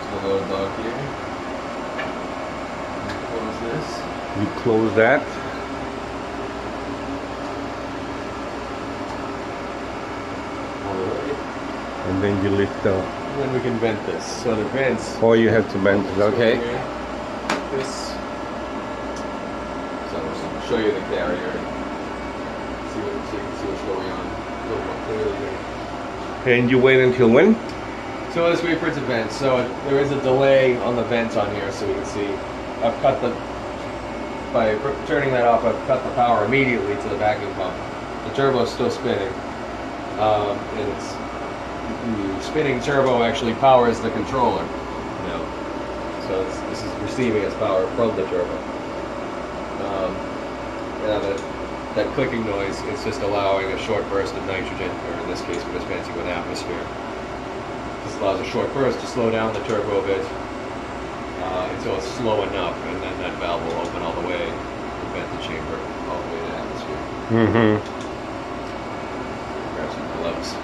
to the load dock here. And Close this. You close that. all the way. And then you lift up. And then we can vent this. So the vents. Or oh, you have to bend it, okay? This. So I'll just show you the carrier. See what can see what's going on a little more clearly here. And you wait until when? So let's wait for it to vent. So there is a delay on the vent on here, so we can see. I've cut the by turning that off. I've cut the power immediately to the vacuum pump. The turbo is still spinning, um, and it's the spinning turbo actually powers the controller. You know, so this is receiving its power from the turbo. Um, yeah, that that clicking noise is just allowing a short burst of nitrogen, or in this case, we're just dispensing with atmosphere. Allows a short burst to slow down the turbo a bit uh, until it's slow enough, and then that valve will open all the way and vent the chamber all the way to atmosphere. Mm-hmm. Grab some gloves.